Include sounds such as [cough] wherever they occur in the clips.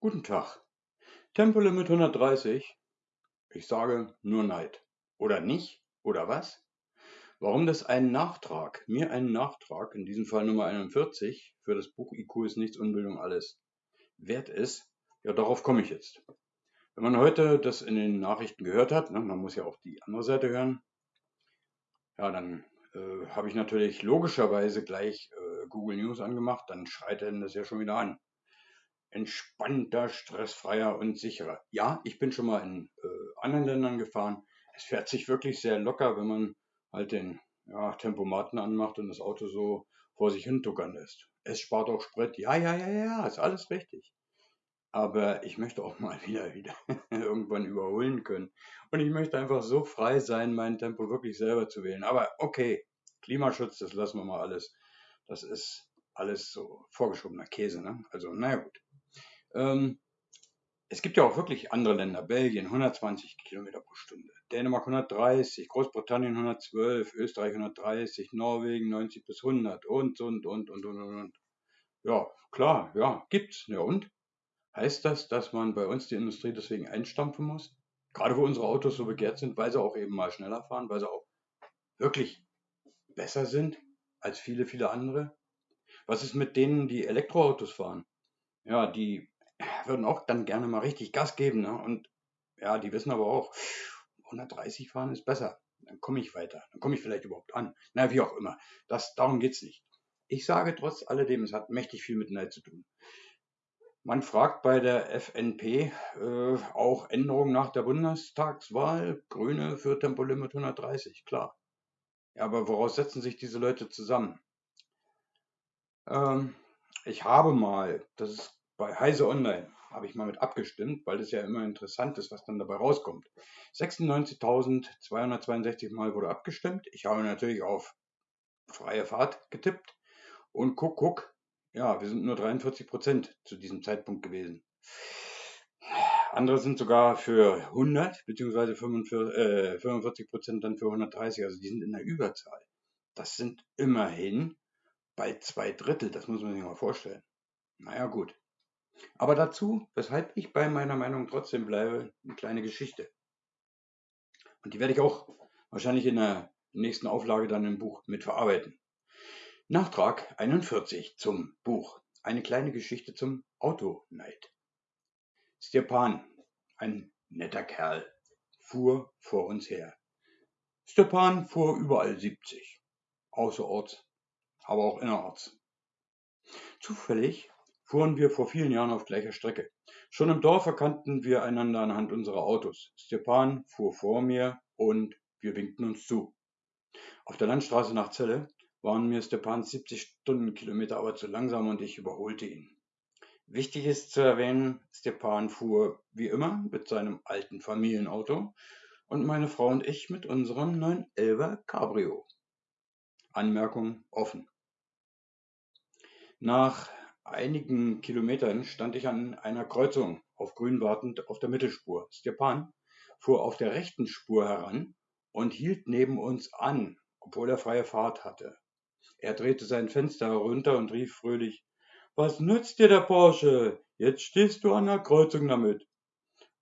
Guten Tag. Tempolimit 130. Ich sage nur Neid. Oder nicht? Oder was? Warum das einen Nachtrag, mir einen Nachtrag, in diesem Fall Nummer 41, für das Buch IQ ist nichts, Unbildung alles, wert ist, ja, darauf komme ich jetzt. Wenn man heute das in den Nachrichten gehört hat, ne, man muss ja auch die andere Seite hören, ja, dann äh, habe ich natürlich logischerweise gleich äh, Google News angemacht, dann schreit er das ja schon wieder an entspannter, stressfreier und sicherer. Ja, ich bin schon mal in äh, anderen Ländern gefahren. Es fährt sich wirklich sehr locker, wenn man halt den ja, Tempomaten anmacht und das Auto so vor sich hin tuckern lässt. Es spart auch Sprit. Ja, ja, ja, ja, ist alles richtig. Aber ich möchte auch [laughs] mal wieder, wieder irgendwann überholen können. Und ich möchte einfach so frei sein, mein Tempo wirklich selber zu wählen. Aber okay, Klimaschutz, das lassen wir mal alles. Das ist alles so vorgeschobener Käse. Ne? Also, naja gut. Ähm, es gibt ja auch wirklich andere Länder. Belgien 120 Kilometer pro Stunde, Dänemark 130, Großbritannien 112, Österreich 130, Norwegen 90 bis 100 und, und, und, und, und, und. Ja, klar, ja, gibt's. Ja, und? Heißt das, dass man bei uns die Industrie deswegen einstampfen muss? Gerade wo unsere Autos so begehrt sind, weil sie auch eben mal schneller fahren, weil sie auch wirklich besser sind als viele, viele andere? Was ist mit denen, die Elektroautos fahren? Ja, die würden auch dann gerne mal richtig Gas geben. Ne? Und ja, die wissen aber auch, 130 fahren ist besser. Dann komme ich weiter. Dann komme ich vielleicht überhaupt an. Na, wie auch immer. Das, darum es nicht. Ich sage trotz alledem, es hat mächtig viel mit Neid zu tun. Man fragt bei der FNP äh, auch Änderungen nach der Bundestagswahl. Grüne für Tempolimit 130, klar. Ja, aber woraus setzen sich diese Leute zusammen? Ähm, ich habe mal, das ist bei Heise Online habe ich mal mit abgestimmt, weil das ja immer interessant ist, was dann dabei rauskommt. 96.262 Mal wurde abgestimmt. Ich habe natürlich auf freie Fahrt getippt und guck, guck, ja, wir sind nur 43 Prozent zu diesem Zeitpunkt gewesen. Andere sind sogar für 100 beziehungsweise 45 Prozent dann für 130, also die sind in der Überzahl. Das sind immerhin bei zwei Drittel, das muss man sich mal vorstellen. Naja, gut. Aber dazu, weshalb ich bei meiner Meinung trotzdem bleibe, eine kleine Geschichte. Und die werde ich auch wahrscheinlich in der nächsten Auflage dann im Buch mitverarbeiten. Nachtrag 41 zum Buch. Eine kleine Geschichte zum Autoneid. Stepan, ein netter Kerl, fuhr vor uns her. Stepan fuhr überall 70, außerorts, aber auch innerorts. Zufällig fuhren wir vor vielen Jahren auf gleicher Strecke. Schon im Dorf erkannten wir einander anhand unserer Autos. Stepan fuhr vor mir und wir winkten uns zu. Auf der Landstraße nach Celle waren mir Stepans 70 Stundenkilometer aber zu langsam und ich überholte ihn. Wichtig ist zu erwähnen, Stepan fuhr wie immer mit seinem alten Familienauto und meine Frau und ich mit unserem 911er Cabrio. Anmerkung offen. Nach einigen Kilometern stand ich an einer Kreuzung auf grün wartend auf der Mittelspur. Stepan fuhr auf der rechten Spur heran und hielt neben uns an, obwohl er freie Fahrt hatte. Er drehte sein Fenster herunter und rief fröhlich Was nützt dir der Porsche? Jetzt stehst du an der Kreuzung damit.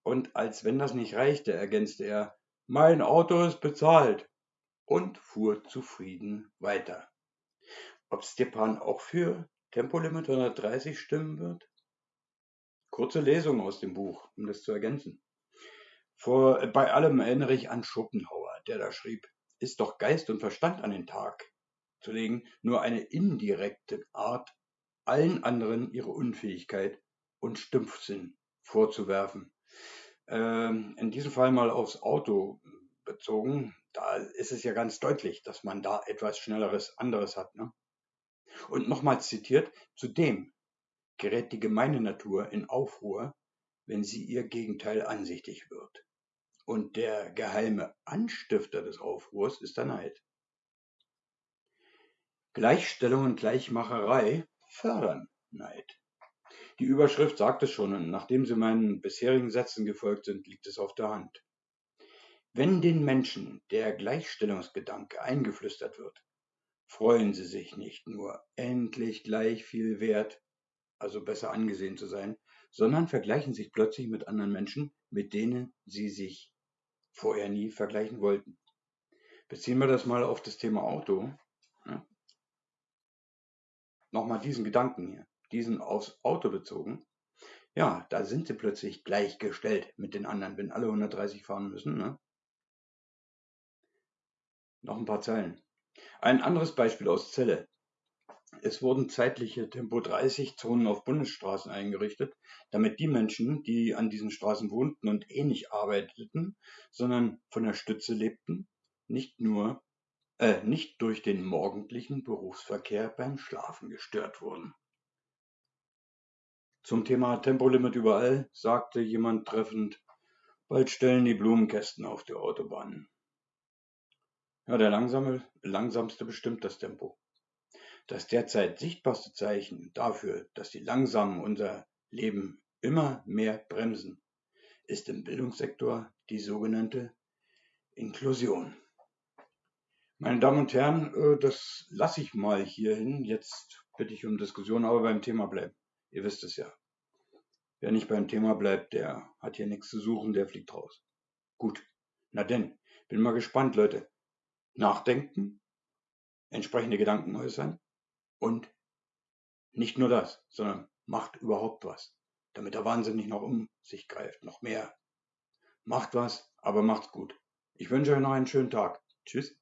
Und als wenn das nicht reichte, ergänzte er Mein Auto ist bezahlt und fuhr zufrieden weiter. Ob Stepan auch für Tempolimit 130 stimmen wird? Kurze Lesung aus dem Buch, um das zu ergänzen. Vor, äh, bei allem erinnere ich an Schopenhauer, der da schrieb, ist doch Geist und Verstand an den Tag zu legen, nur eine indirekte Art, allen anderen ihre Unfähigkeit und Stumpfsinn vorzuwerfen. Ähm, in diesem Fall mal aufs Auto bezogen, da ist es ja ganz deutlich, dass man da etwas Schnelleres anderes hat. Ne? Und nochmals zitiert: Zudem gerät die gemeine Natur in Aufruhr, wenn sie ihr Gegenteil ansichtig wird. Und der geheime Anstifter des Aufruhrs ist der Neid. Gleichstellung und Gleichmacherei fördern Neid. Die Überschrift sagt es schon, und nachdem sie meinen bisherigen Sätzen gefolgt sind, liegt es auf der Hand. Wenn den Menschen der Gleichstellungsgedanke eingeflüstert wird, freuen sie sich nicht nur endlich gleich viel wert also besser angesehen zu sein, sondern vergleichen sich plötzlich mit anderen Menschen, mit denen sie sich vorher nie vergleichen wollten. Beziehen wir das mal auf das Thema Auto. Ja. Nochmal diesen Gedanken hier, diesen aufs Auto bezogen. Ja, da sind sie plötzlich gleichgestellt mit den anderen, wenn alle 130 fahren müssen. Ne? Noch ein paar Zeilen. Ein anderes Beispiel aus Celle. Es wurden zeitliche Tempo-30-Zonen auf Bundesstraßen eingerichtet, damit die Menschen, die an diesen Straßen wohnten und eh nicht arbeiteten, sondern von der Stütze lebten, nicht nur äh, nicht durch den morgendlichen Berufsverkehr beim Schlafen gestört wurden. Zum Thema Tempolimit überall sagte jemand treffend, bald stellen die Blumenkästen auf die Autobahnen. Ja, der langsame, langsamste bestimmt das Tempo. Das derzeit sichtbarste Zeichen dafür, dass die Langsamen unser Leben immer mehr bremsen, ist im Bildungssektor die sogenannte Inklusion. Meine Damen und Herren, äh, das lasse ich mal hierhin. Jetzt bitte ich um Diskussion, aber beim Thema bleiben. Ihr wisst es ja. Wer nicht beim Thema bleibt, der hat hier nichts zu suchen, der fliegt raus. Gut. Na denn, bin mal gespannt, Leute. Nachdenken, entsprechende Gedanken äußern und nicht nur das, sondern macht überhaupt was, damit der Wahnsinn nicht noch um sich greift, noch mehr. Macht was, aber macht's gut. Ich wünsche euch noch einen schönen Tag. Tschüss.